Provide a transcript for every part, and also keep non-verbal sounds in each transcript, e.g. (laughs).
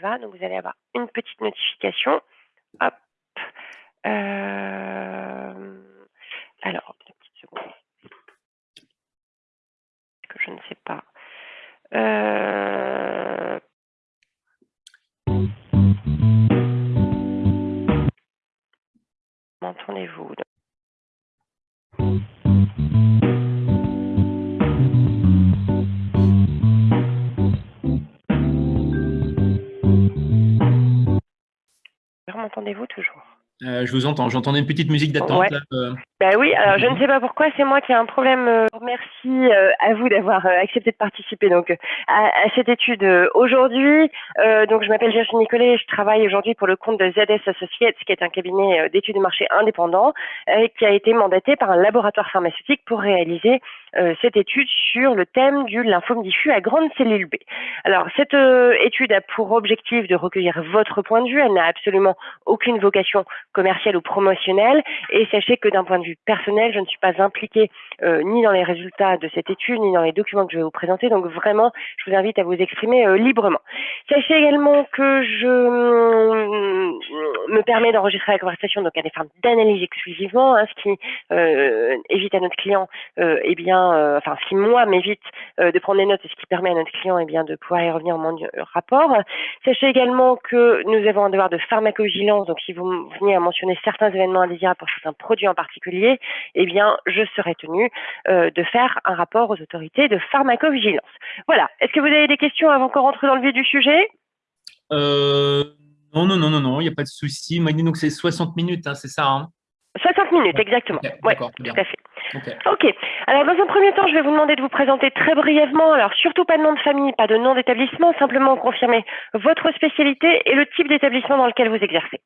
Donc, vous allez avoir une petite notification. Hop. Euh, alors, une petite seconde. Que je ne sais pas. Euh, M'entendez-vous M'entendez-vous toujours euh, je vous entends. J'entendais une petite musique d'attente. Euh. Bah oui, alors je ne sais pas pourquoi, c'est moi qui ai un problème. Euh, merci à vous d'avoir accepté de participer donc à, cette étude aujourd'hui. donc je m'appelle Virginie Nicolet, je travaille aujourd'hui pour le compte de ZS Associates, qui est un cabinet d'études de marché indépendant, qui a été mandaté par un laboratoire pharmaceutique pour réaliser cette étude sur le thème du lymphome diffus à grande cellule B. Alors cette étude a pour objectif de recueillir votre point de vue. Elle n'a absolument aucune vocation commercial ou promotionnel. Et sachez que d'un point de vue personnel, je ne suis pas impliquée euh, ni dans les résultats de cette étude, ni dans les documents que je vais vous présenter. Donc vraiment, je vous invite à vous exprimer euh, librement. Sachez également que je mm, me permets d'enregistrer la conversation donc à des fins d'analyse exclusivement, hein, ce qui euh, évite à notre client, eh bien, enfin, ce qui moi m'évite de prendre des notes et ce qui permet à notre client, eh bien, de pouvoir y revenir en mon rapport. Sachez également que nous avons un devoir de pharmacovigilance. Donc si vous venez à mentionner certains événements indésirables pour certains produits en particulier, eh bien, je serai tenue euh, de faire un rapport aux autorités de pharmacovigilance. Voilà. Est-ce que vous avez des questions avant qu'on rentre dans le vif du sujet? Euh, Non, non, non, non, non, il n'y a pas de souci. Donc, c'est 60 minutes, hein, c'est ça 60 hein minutes, exactement. oui, tout à fait. ok. Alors, dans un premier temps, je vais vous demander de vous présenter très brièvement. Alors, surtout pas de nom de famille, pas de nom d'établissement, simplement confirmer votre spécialité et le type d'établissement dans lequel vous exercez.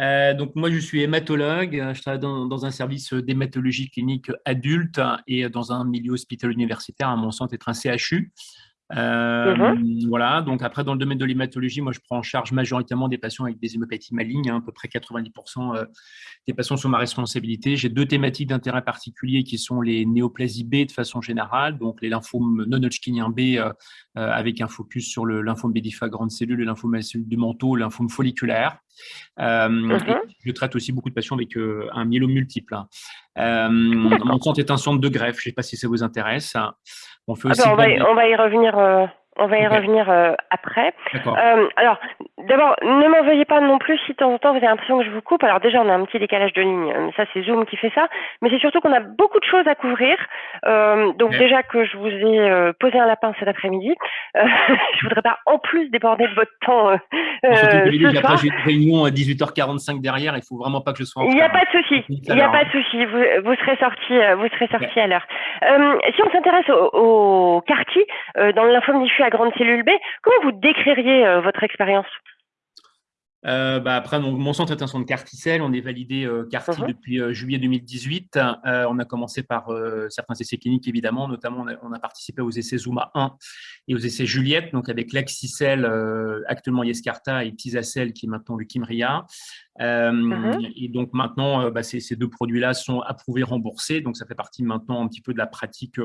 Euh, donc moi, je suis hématologue. Je travaille dans, un service d'hématologie clinique adulte et dans un milieu hospitalier universitaire, à mon centre être un CHU. Euh, mhm. Voilà, donc après, dans le domaine de l'hématologie, moi, je prends en charge majoritairement des patients avec des hémopathies malignes, hein, à peu près 90% euh, des patients sont ma responsabilité. J'ai deux thématiques d'intérêt particulier qui sont les néoplasies B de façon générale, donc les lymphomes non-Hodgkiniens B euh, avec un focus sur le lymphome B grande cellule, le lymphome du manteau, le lymphome folliculaire. Mhm. je traite aussi beaucoup de patients avec un myélome multiple. Hein. mon centre est un centre de greffe, je ne sais pas si ça vous intéresse. On, ah ben, on, va, y revenir. Euh, on va y revenir euh, après. Euh, alors, d'abord, ne m'en veuillez pas non plus si de temps en temps vous avez l'impression que je vous coupe. Alors déjà, on a un petit décalage de ligne. Ça, c'est Zoom qui fait ça. Mais c'est surtout qu'on a beaucoup de choses à couvrir. donc déjà que je vous ai posé un lapin cet après-midi, (laughs) je voudrais pas en plus déborder de votre temps. Surtout que j'ai une réunion à 18h45 derrière. Il faut vraiment pas que je sois en Il n'y a pas de souci. Il n'y a pas de souci. Vous, vous serez sorti, vous serez sorti à l'heure. si on s'intéresse au, au CAR-T, dans le lymphome diffus grande cellule B. Comment vous décririez euh, votre expérience? Euh, bah après, donc, mon centre est un centre Carticel. On est validé euh, uh-huh. depuis euh, juillet 2018. on a commencé par certains essais cliniques, évidemment. Notamment, on a, participé aux essais Zuma 1 et aux essais Juliette, donc avec l'Axicel, actuellement Yescarta, et Tisacel, qui est maintenant le Kimria. Uh-huh. Et donc maintenant, bah, ces, ces, deux produits-là sont approuvés, remboursés. Donc ça fait partie maintenant un petit peu de la pratique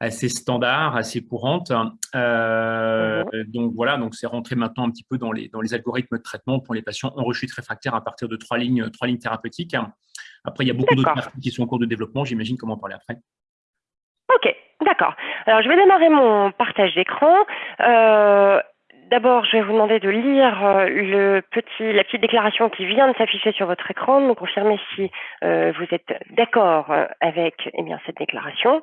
assez standard, assez courante. Euh, mhm. Donc voilà, donc c'est rentré maintenant un petit peu dans les, dans les algorithmes de traitement pour les patients en rechute réfractaire à partir de trois lignes, trois lignes thérapeutiques. Après, il y a beaucoup d'autres parties qui sont en cours de développement. J'imagine comment en parler après. Ok, d'accord. Alors, je vais démarrer mon partage d'écran. Euh, d'abord, je vais vous demander de lire euh, le petit, la petite déclaration qui vient de s'afficher sur votre écran, de me confirmer si vous êtes d'accord avec eh bien, cette déclaration.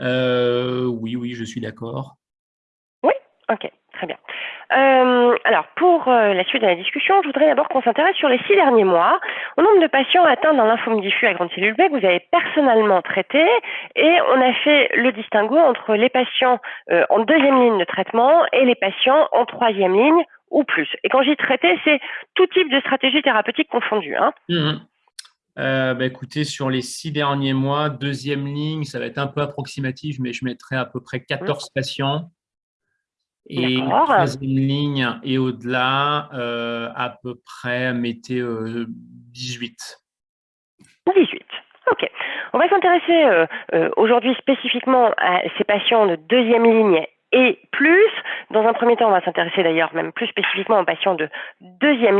Euh, oui, oui, je suis d'accord. Oui, ok, très bien. Euh, alors, pour euh, la suite de la discussion, je voudrais d'abord qu'on s'intéresse sur les six derniers mois au nombre de patients atteints d'un lymphome diffus à grande cellule B que vous avez personnellement traité et on a fait le distinguo entre les patients en deuxième ligne de traitement et les patients en troisième ligne ou plus. Et quand j'y traité, c'est tout type de stratégie thérapeutique confondue. Hein. Mmh euh, bah, écoutez, sur les six derniers mois, deuxième ligne, ça va être un peu approximatif, mais je mettrai à peu près 14 mmh. patients. Et troisième ligne et au-delà, euh, à peu près, mettez 18. Euh, 18. Ok. On va s'intéresser aujourd'hui spécifiquement à ces patients de deuxième ligne et plus. Dans un premier temps, on va s'intéresser d'ailleurs même plus spécifiquement aux patients de deuxième